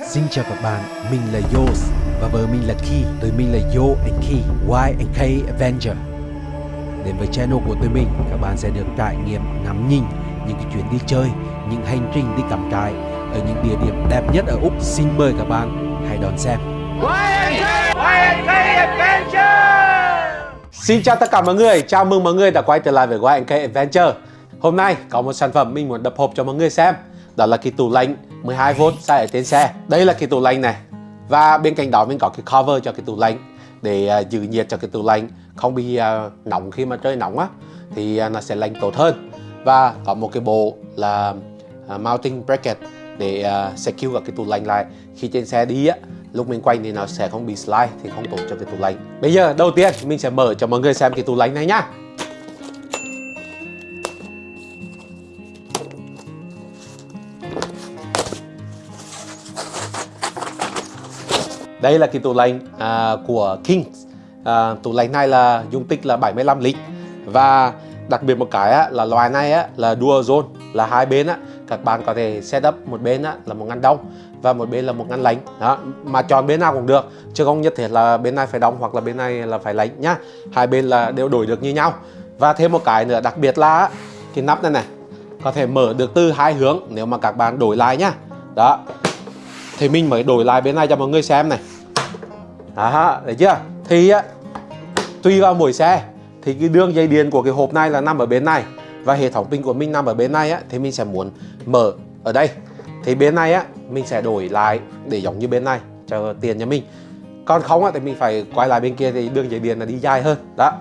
Xin chào các bạn, mình là Yos và vợ mình là Key. Tụi mình là Yo and Key, Y and K Avenger. Đến với channel của tụi mình, các bạn sẽ được trải nghiệm ngắm nhìn những cái chuyến đi chơi, những hành trình đi cắm trại ở những địa điểm đẹp nhất ở Úc. Xin mời các bạn hãy đón xem. Y and K Adventure. Xin chào tất cả mọi người, chào mừng mọi người đã quay trở lại với Y and K Adventure Hôm nay có một sản phẩm mình muốn đập hộp cho mọi người xem Đó là cái tủ lạnh 12V xài ở trên xe. Đây là cái tủ lạnh này. Và bên cạnh đó mình có cái cover cho cái tủ lạnh Để uh, giữ nhiệt cho cái tủ lạnh Không bị uh, nóng khi mà trời nóng á Thì uh, nó sẽ lạnh tốt hơn. Và có một cái bộ là mounting bracket để secure cái tủ lạnh lại. Khi trên xe đi á lúc mình quay thì nó sẽ không bị slide thì không tốt cho cái tủ lạnh. Bây giờ đầu tiên mình sẽ mở cho mọi người xem cái tủ lạnh này nhá đây là cái tủ lạnh à, của Kings. à, tủ lạnh này là dung tích là 75 lít. Và đặc biệt một cái á, là loài này á, là dual zone là hai bên á, các bạn có thể set up một bên á, là một ngăn đông và một bên là một ngăn lạnh. Đó mà chọn bên nào cũng được chứ không nhất thiết là bên này phải đông hoặc là bên này là phải lạnh nhá. Hai bên là đều đổi được như nhau. Và thêm một cái nữa đặc biệt là cái nắp này này có thể mở được từ hai hướng nếu mà các bạn đổi lại nhá. Đó thì mình mới đổi lại bên này cho mọi người xem này đó thấy chưa? Thì á tùy vào mỗi xe thì cái đường dây điện của cái hộp này là nằm ở bên này. Và hệ thống pin của mình nằm ở bên này á thì mình sẽ muốn mở ở đây. Thì bên này á mình sẽ đổi lại để giống như bên này cho tiền cho mình. Còn không á thì mình phải quay lại bên kia thì đường dây điện là đi dài hơn. Đó.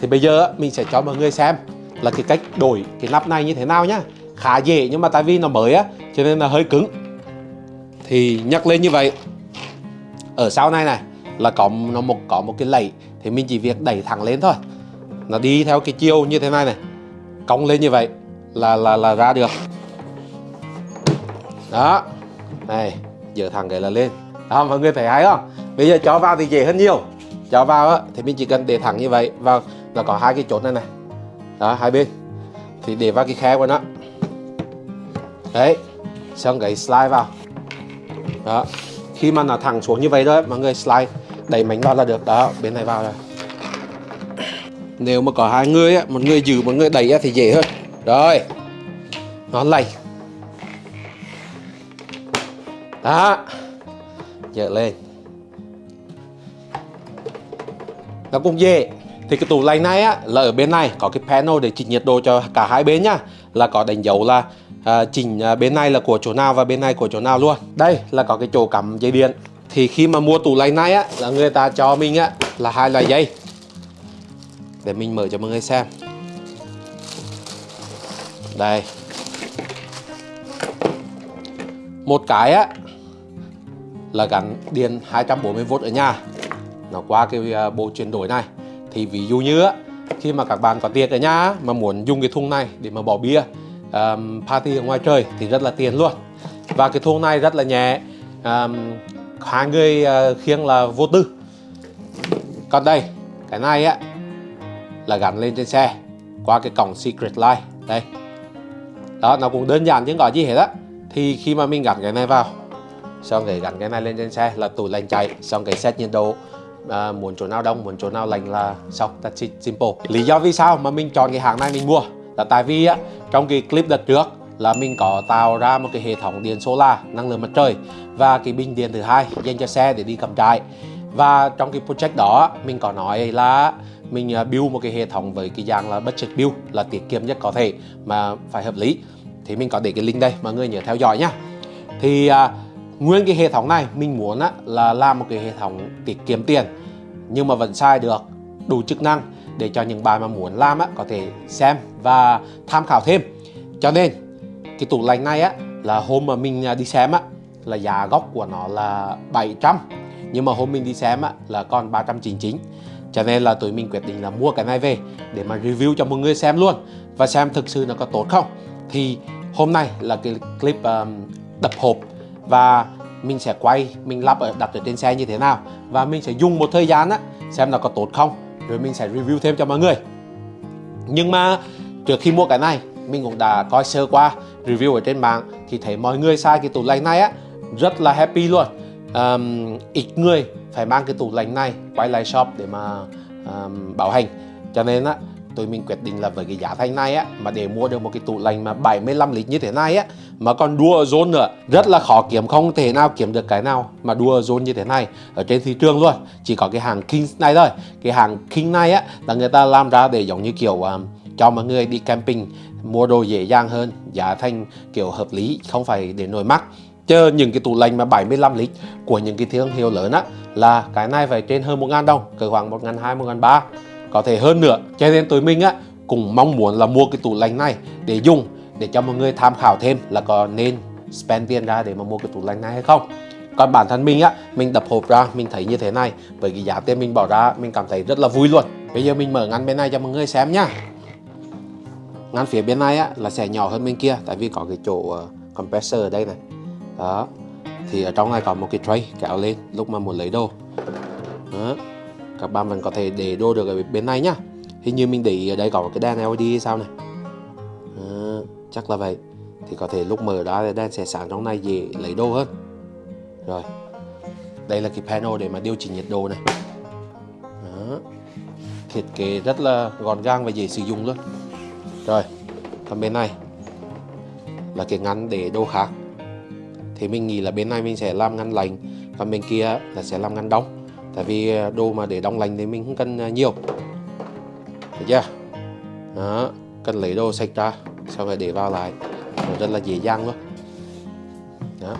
Thì bây giờ á, mình sẽ cho mọi người xem là cái cách đổi cái nắp này như thế nào nhá. Khá dễ nhưng mà tại vì nó mới á cho nên là hơi cứng. Thì nhắc lên như vậy. Ở sau này này là có nó một có một cái lẫy thì mình chỉ việc đẩy thẳng lên thôi. Nó đi theo cái chiều như thế này này cong lên như vậy là là là ra được. Đó. Này giờ thẳng cái là lên. Đó mọi người thấy hay không? Bây giờ cho vào thì dễ hơn nhiều. Cho vào á, thì mình chỉ cần để thẳng như vậy vào là có hai cái chốt này này. Đó hai bên. Thì để vào cái khe của nó. Đấy xong cái slide vào. Đó khi mà nó thẳng xuống như vậy đó mọi người slide đẩy mảnh vào là được. Đó bên này vào rồi. Nếu mà có hai người á một người giữ một người đẩy á, thì dễ hơn. Rồi nó lầy. Đó dở lên. Nó cũng dễ. Thì cái tủ lạnh này á là ở bên này có cái panel để chỉnh nhiệt độ cho cả hai bên nhá. Là có đánh dấu là à, chỉnh à, bên này là của chỗ nào và bên này của chỗ nào luôn. Đây là có cái chỗ cắm dây điện. Thì khi mà mua tủ lạnh này á là người ta cho mình á là hai loại dây. Để mình mở cho mọi người xem. Đây. Một cái á là gắn điện 240V ở nhà. Nó qua cái à, bộ chuyển đổi này. Thì ví dụ như á khi mà các bạn có tiệc ở nhà mà muốn dùng cái thùng này để mà bỏ bia um, party ở ngoài trời thì rất là tiền luôn. Và cái thùng này rất là nhẹ. Um, hai người uh, khiêng là vô tư. Còn đây cái này á là gắn lên trên xe qua cái cổng secret line đây. Đó nó cũng đơn giản chứ có gì hết á. Thì khi mà mình gắn cái này vào xong cái gắn cái này lên trên xe là tủ lạnh chạy xong cái set nhiệt độ à, muốn chỗ nào đông muốn chỗ nào lạnh là xong that's it simple. Lý do vì sao mà mình chọn cái hàng này mình mua? Là tại vì á trong cái clip đợt trước là mình có tạo ra một cái hệ thống điện solar năng lượng mặt trời và cái bình điện thứ hai dành cho xe để đi cắm trại. Và trong cái project đó mình có nói là mình à, build một cái hệ thống với cái dạng là budget build là tiết kiệm nhất có thể mà phải hợp lý. Thì mình có để cái link đây mọi người nhớ theo dõi nhá. Thì à, nguyên cái hệ thống này mình muốn á, là làm một cái hệ thống tiết kiệm tiền nhưng mà vẫn sai được đủ chức năng để cho những bạn mà muốn làm á, có thể xem và tham khảo thêm. Cho nên cái tủ lạnh này á là hôm mà mình à, đi xem á là giá gốc của nó là 700 nhưng mà hôm mình đi xem á là còn 399 cho nên là tụi mình quyết định là mua cái này về để mà review cho mọi người xem luôn và xem thực sự nó có tốt không. Thì hôm nay là cái clip um, đập hộp và mình sẽ quay mình lắp ở đặt ở trên xe như thế nào và mình sẽ dùng một thời gian á xem nó có tốt không rồi mình sẽ review thêm cho mọi người. Nhưng mà trước khi mua cái này mình cũng đã coi sơ qua review ở trên mạng thì thấy mọi người sai cái tủ lạnh này á rất là happy luôn. Um, ít người phải mang cái tủ lạnh này quay lại shop để mà um, bảo hành. Cho nên á tụi mình quyết định là với cái giá thành này á mà để mua được một cái tủ lạnh mà 75 lít như thế này á mà còn đua zone nữa rất là khó kiếm không thể nào kiếm được cái nào mà đua zone như thế này ở trên thị trường luôn. Chỉ có cái hàng King này thôi. Cái hàng King này á là người ta làm ra để giống như kiểu um, cho mọi người đi camping, mua đồ dễ dàng hơn, giá thành kiểu hợp lý, không phải để nổi mắc chờ những cái tủ lạnh mà 75 lít của những cái thương hiệu lớn á, là cái này phải trên hơn 1 ngàn đồng, cỡ khoảng 1 ngàn 2 1 ngàn 3 có thể hơn nữa, cho nên tụi mình á, cũng mong muốn là mua cái tủ lạnh này để dùng, để cho mọi người tham khảo thêm là có nên spend tiền ra để mà mua cái tủ lạnh này hay không. Còn bản thân mình á, mình đập hộp ra, mình thấy như thế này, với cái giá tiền mình bỏ ra, mình cảm thấy rất là vui luôn. Bây giờ mình mở ngăn bên này cho mọi người xem nhá ngăn phía bên này á là sẽ nhỏ hơn bên kia tại vì có cái chỗ uh, compressor ở đây này. Đó. Thì ở trong này có một cái tray kéo lên lúc mà muốn lấy đồ. Đó. các bạn vẫn có thể để đồ được ở bên này nhá. Hình như mình để ở đây có cái đèn LED hay sao này. Đó. chắc là vậy. Thì có thể lúc mở ra đèn sẽ sáng trong này dễ lấy đồ hơn. Rồi. Đây là cái panel để mà điều chỉnh nhiệt độ này. Đó. thiết kế rất là gọn gàng và dễ sử dụng luôn rồi còn bên này. Là cái ngăn để đồ khác. Thì mình nghĩ là bên này mình sẽ làm ngăn lạnh, còn bên kia là sẽ làm ngăn đông. Tại vì à, đồ mà để đông lạnh thì mình không cần à, nhiều. Được chưa? Đó, cần lấy đồ sạch ra sau rồi để vào lại. Rất là dễ dàng luôn. Đó.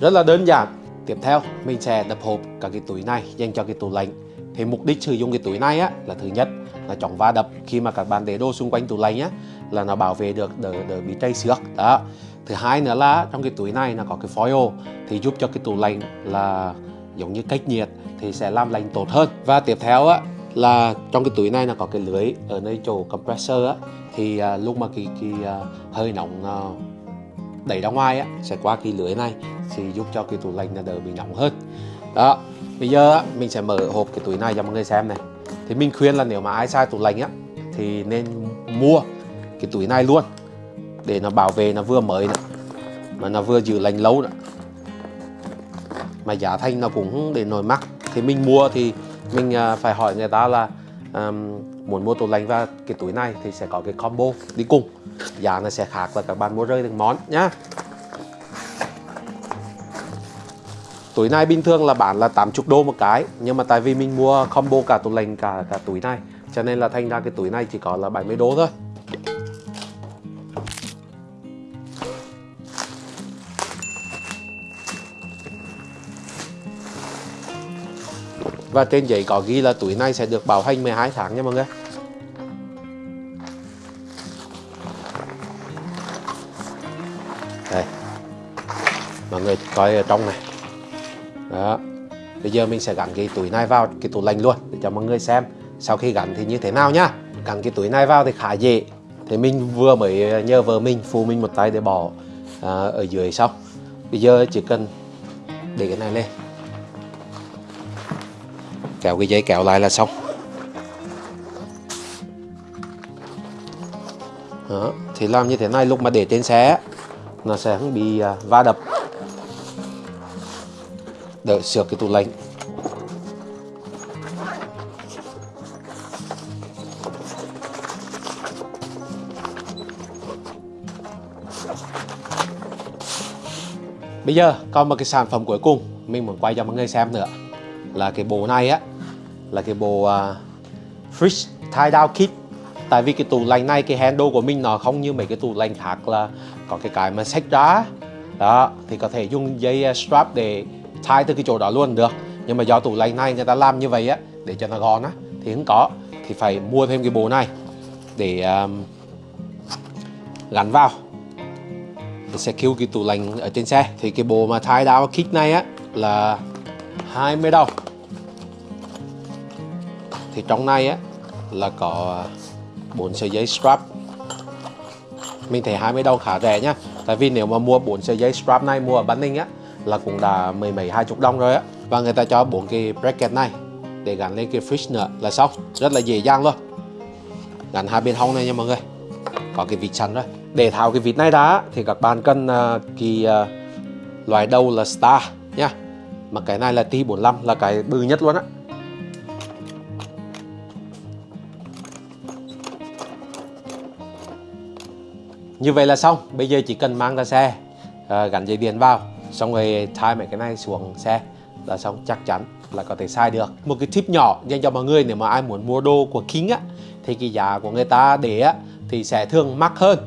Rất là đơn giản. Tiếp theo, mình sẽ đập hộp cả cái túi này dành cho cái tủ lạnh. Thì mục đích sử dụng cái túi này á, là thứ nhất là chống va đập khi mà các bạn để đồ xung quanh tủ lạnh nhé, là nó bảo vệ được đỡ đỡ bị trầy xước. Đó. Thứ hai nữa là trong cái túi này nó có cái foil thì giúp cho cái tủ lạnh là giống như cách nhiệt thì sẽ làm lạnh tốt hơn. Và tiếp theo á là trong cái túi này là có cái lưới ở nơi chỗ compressor á thì à, lúc mà cái cái à, hơi nóng à, đẩy ra ngoài á sẽ qua cái lưới này thì giúp cho cái tủ lạnh là đỡ bị nóng hơn. Đó. Bây giờ á, mình sẽ mở hộp cái túi này cho mọi người xem này thì mình khuyên là nếu mà ai sai tủ lạnh á thì nên mua cái túi này luôn để nó bảo vệ nó vừa mới nữa mà nó vừa giữ lạnh lâu nữa mà giá thành nó cũng để nổi mắc. Thì mình mua thì mình à, phải hỏi người ta là um, muốn mua tủ lạnh và cái túi này thì sẽ có cái combo đi cùng. Giá nó sẽ khác là các bạn mua rơi từng món nhá. Túi này bình thường là bán là 80 đô một cái, nhưng mà tại vì mình mua combo cả tủ lạnh, cả cả túi này, cho nên là thành ra cái túi này chỉ có là 70 đô thôi. Và trên giấy có ghi là túi này sẽ được bảo hành 12 tháng nha mọi người. Đây. Mọi người coi ở trong này. Đó. Bây giờ mình sẽ gắn cái túi này vào cái tủ lạnh luôn Để cho mọi người xem Sau khi gắn thì như thế nào nhá. Gắn cái túi này vào thì khá dễ. Thì mình vừa mới ờ, nhờ vợ mình phụ mình một tay để bỏ à, ở dưới xong. Bây giờ chỉ cần để cái này lên. Kéo cái dây kéo lại là xong. Đó. thì làm như thế này lúc mà để trên xe nó sẽ không bị à, va đập đợi sửa cái tủ lạnh. Bây giờ còn một cái sản phẩm cuối cùng mình muốn quay cho mọi người xem nữa. Là cái bộ này á là cái bộ uh, fridge tie down kit. Tại vì cái tủ lạnh này cái handle của mình nó không như mấy cái tủ lạnh khác là có cái cái mà xách ra. Đó thì có thể dùng dây à, strap để thay từ cái chỗ đó luôn được. Nhưng mà do tủ lạnh này người ta làm như vậy á để cho nó gọn á thì không có thì phải mua thêm cái bộ này để um, gắn vào. Để sẽ cứu cái tủ lạnh ở trên xe. Thì cái bộ mà thay đao kit này á là 20 đồng. Thì trong này á là có bốn sợi dây strap. Mình thấy 20 đồng khá rẻ nhá. Tại vì nếu mà mua bốn sợi dây strap này mua ở Bắc Ninh á là cũng đã mười mấy hai chục đồng rồi á. Và người ta cho bốn cái bracket này để gắn lên cái fridge nữa là xong. Rất là dễ dàng luôn. Gắn hai bên hông này nha mọi người. Có cái vịt sẵn rồi. Để tháo cái vịt này ra thì các bạn cần uh, cái uh, loại đầu là Star nha. Mà cái này là T45 là cái bự nhất luôn á. Như vậy là xong. Bây giờ chỉ cần mang ra xe uh, gắn dây điện vào xong rồi thay mấy cái này xuống xe là xong, chắc chắn là có thể sai được. Một cái tip nhỏ dành cho mọi người, nếu mà ai muốn mua đồ của King á, thì cái giá của người ta để á, thì sẽ thường mắc hơn.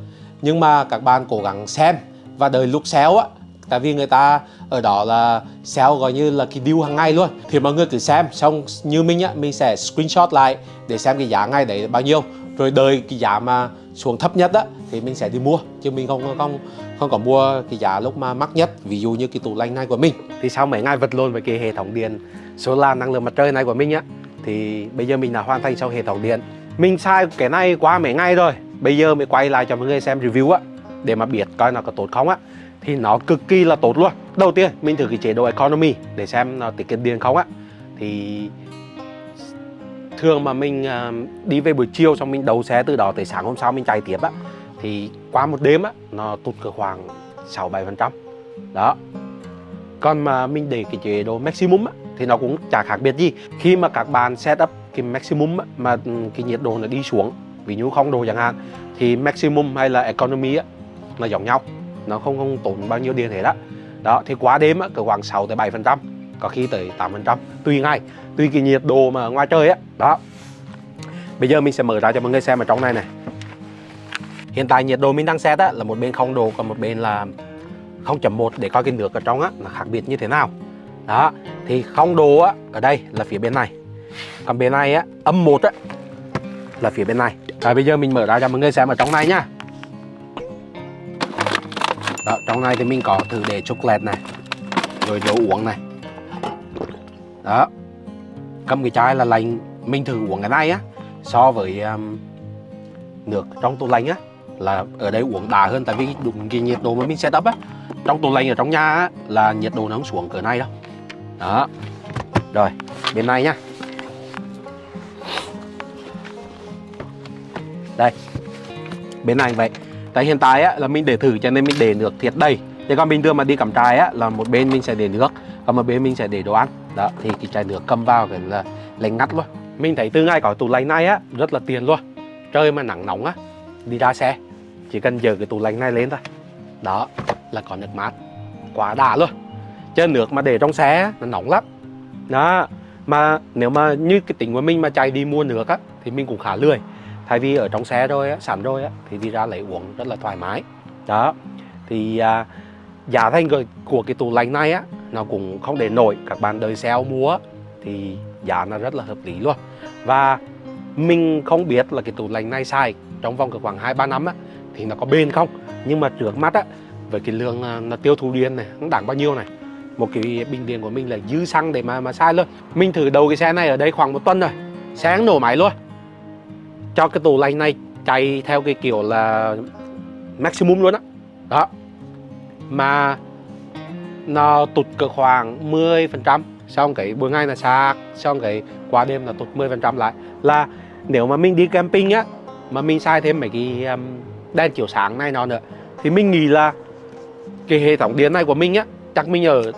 Nhưng mà các bạn cố gắng xem và đợi lúc sale á tại vì người ta ở đó là sale gọi như là cái deal hàng ngày luôn. Thì mọi người cứ xem, xong như mình á, mình sẽ screenshot lại để xem cái giá ngày đấy bao nhiêu. Rồi đợi cái giá mà xuống thấp nhất á, thì mình sẽ đi mua. Chứ mình không không không có mua cái giá lúc mà mắc nhất, ví dụ như cái tủ lạnh này của mình. Thì sau mấy ngày vật lộn với cái hệ thống điện, solar năng lượng mặt trời này của mình á, thì bây giờ mình đã hoàn thành xong hệ thống điện. Mình sai cái này qua mấy ngày rồi. Bây giờ mới quay lại cho mọi người xem review á, để mà biết coi nó có tốt không á thì nó cực kỳ là tốt luôn. Đầu tiên mình thử cái chế độ economy để xem nó tiết kiệm điện không á. Thì thường mà mình à, đi về buổi chiều xong mình đầu xe từ đó tới sáng hôm sau mình chạy tiếp á thì qua một đêm á nó tụt cỡ khoảng 6 7 phần trăm. Đó. Còn mà mình để cái chế độ maximum á thì nó cũng chả khác biệt gì. Khi mà các bạn setup cái maximum á, mà ừ, cái nhiệt độ nó đi xuống ví dụ không độ chẳng hạn thì maximum hay là economy á là giống nhau nó không không tốn bao nhiêu điện hết đó. Đó thì quá đêm á cỡ khoảng 6 tới 7 phần trăm có khi tới 8 phần trăm tùy ngay, tùy cái nhiệt độ mà ngoài trời á. Đó. Bây giờ mình sẽ mở ra cho mọi người xem ở trong này này. Hiện tại nhiệt độ mình đang set á là một bên không độ còn một bên là 0.1 để coi cái nước ở trong á là khác biệt như thế nào. Đó thì không độ á ở đây là phía bên này. Còn bên này á âm một á là phía bên này. Rồi bây giờ mình mở ra cho mọi người xem ở trong này nhá đó, trong này thì mình có thử để chocolate này rồi đồ uống này. Đó cầm cái chai là lạnh mình thử uống cái này á so với um, nước trong tủ lạnh á là ở đây uống đà hơn tại vì đúng cái nhiệt độ mà mình setup á trong tủ lạnh ở trong nhà á, là nhiệt độ nó không xuống cỡ này đâu. Đó rồi bên này nhá. Đây bên này vậy tại hiện tại á, là mình để thử cho nên mình để nước thiệt đầy. Thế còn bình thường mà đi cắm trại á là một bên mình sẽ để nước còn một bên mình sẽ để đồ ăn. Đó thì cái chai nước cầm vào cái là lạnh ngắt luôn. Mình thấy từ ngày có tủ lạnh này á rất là tiền luôn. Trời mà nắng nóng á đi ra xe chỉ cần giờ cái tủ lạnh này lên thôi. Đó là có nước mát. Quá đã luôn. Chứ nước mà để trong xe nó nóng lắm. Đó mà nếu mà như cái tính của mình mà chạy đi mua nước á thì mình cũng khá lười thay vì ở trong xe rồi á sẵn rồi á thì đi ra lấy uống rất là thoải mái. Đó. Thì à, giá thành của, của cái tủ lạnh này á nó cũng không để nổi. Các bạn đời sale mua thì giá nó rất là hợp lý luôn. Và mình không biết là cái tủ lạnh này xài trong vòng khoảng 2 3 năm á thì nó có bền không? Nhưng mà trước mắt á với cái lượng à, nó tiêu thụ điện này nó đáng bao nhiêu này? Một cái bình điện của mình là dư xăng để mà mà sai luôn. Mình thử đầu cái xe này ở đây khoảng một tuần rồi xe nổ máy luôn cho cái tủ lạnh này chạy theo cái kiểu là maximum luôn á. Đó. đó mà nó tụt cỡ khoảng 10 phần trăm xong cái buổi ngày là sạc xong cái qua đêm là tụt 10 phần trăm lại. Là nếu mà mình đi camping á mà mình sai thêm mấy cái um, đèn chiếu sáng này nó nữa thì mình nghĩ là cái hệ thống điện này của mình á chắc mình ở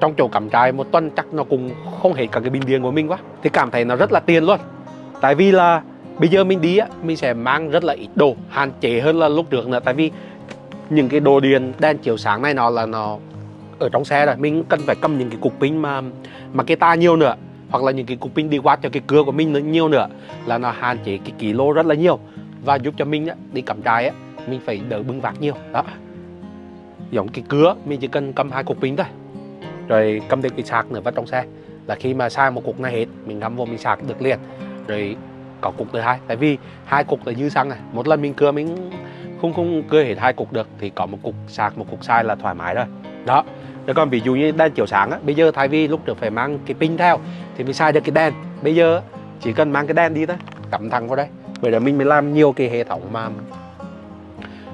trong chỗ cắm trại một tuần chắc nó cũng không hết cả cái bình điện của mình quá. Thì cảm thấy nó rất là tiền luôn. Tại vì là bây giờ mình đi á mình sẽ mang rất là ít đồ hạn chế hơn là lúc trước nữa. Tại vì những cái đồ điện đèn chiếu sáng này nó là nó ở trong xe rồi. Mình cần phải cầm những cái cục pin mà mà cái ta nhiều nữa. Hoặc là những cái cục pin đi qua cho cái cưa của mình nó nhiều nữa là nó hạn chế cái kilo rất là nhiều. Và giúp cho mình á, đi cắm trại á mình phải đỡ bưng vác nhiều. Đó. Giống cái cưa mình chỉ cần cầm hai cục pin thôi. Rồi cầm thêm cái sạc nữa vào trong xe. Là khi mà sai một cục này hết mình ngắm vô mình sạc được liền. Rồi có cục thứ hai. Tại vì hai cục là dư xăng này. Một lần mình cưa mình không không cưa hết hai cục được thì có một cục sạc một cục sai là thoải mái rồi. Đó. Rồi còn ví dụ như đèn chiếu sáng á bây giờ thay vì lúc trước phải mang cái pin theo thì mình sai được cái đèn. Bây giờ chỉ cần mang cái đèn đi thôi cắm thẳng vào đây. Vậy là mình mới làm nhiều cái hệ thống mà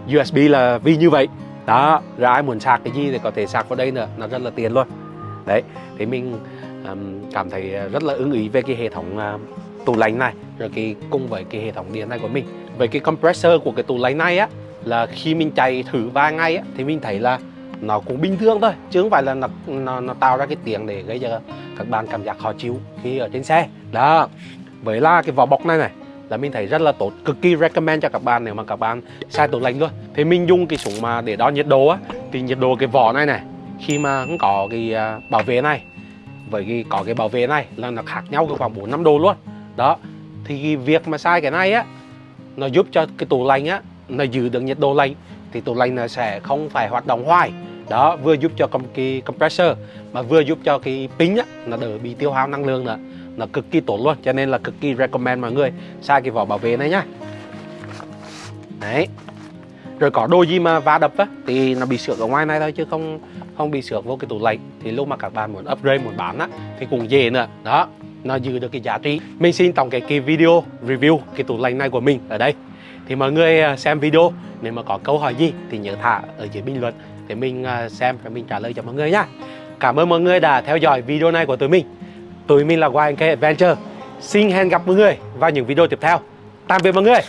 USB là vì như vậy. Đó rồi ai muốn sạc cái gì thì có thể sạc vào đây nữa nó rất là tiền luôn. Đấy thì mình um, cảm thấy rất là ưng ý về cái hệ thống uh, tủ lạnh này rồi cái cùng với cái hệ thống điện này của mình. Với cái compressor của cái tủ lạnh này á là khi mình chạy thử vài ngày á thì mình thấy là nó cũng bình thường thôi chứ không phải là nó nó, nó tạo ra cái tiếng để gây cho các bạn cảm giác khó chịu khi ở trên xe. Đó. Với là cái vỏ bọc này này là mình thấy rất là tốt cực kỳ recommend cho các bạn nếu mà các bạn sai tủ lạnh luôn thì mình dùng cái súng mà để đo nhiệt độ á thì nhiệt độ cái vỏ này này khi mà không có cái à, bảo vệ này với cái có cái bảo vệ này là nó khác nhau khoảng 4 5 độ luôn đó, thì việc mà sai cái này á, nó giúp cho cái tủ lạnh á, nó giữ được nhiệt độ lạnh, thì tủ lạnh nó sẽ không phải hoạt động hoài. Đó, vừa giúp cho cái compressor, mà vừa giúp cho cái pin á, nó đỡ bị tiêu hao năng lượng nữa. Nó cực kỳ tốt luôn, cho nên là cực kỳ recommend mọi người sai cái vỏ bảo vệ này nhá. Đấy. Rồi có đồ gì mà va đập á, thì nó bị xước ở ngoài này thôi, chứ không không bị xước vô cái tủ lạnh. Thì lúc mà các bạn muốn upgrade, muốn bán á, thì cũng dễ nữa. Đó nó giữ được cái giá trị. Mình xin tổng cái cái video review, cái tủ lạnh này của mình ở đây. Thì mọi người à, xem video. Nếu mà có câu hỏi gì thì nhớ thả ở dưới bình luận để mình à, xem và mình trả lời cho mọi người nhá. Cảm ơn mọi người đã theo dõi video này của tụi mình. Tụi mình là YNK Adventure. Xin hẹn gặp mọi người vào những video tiếp theo. Tạm biệt mọi người.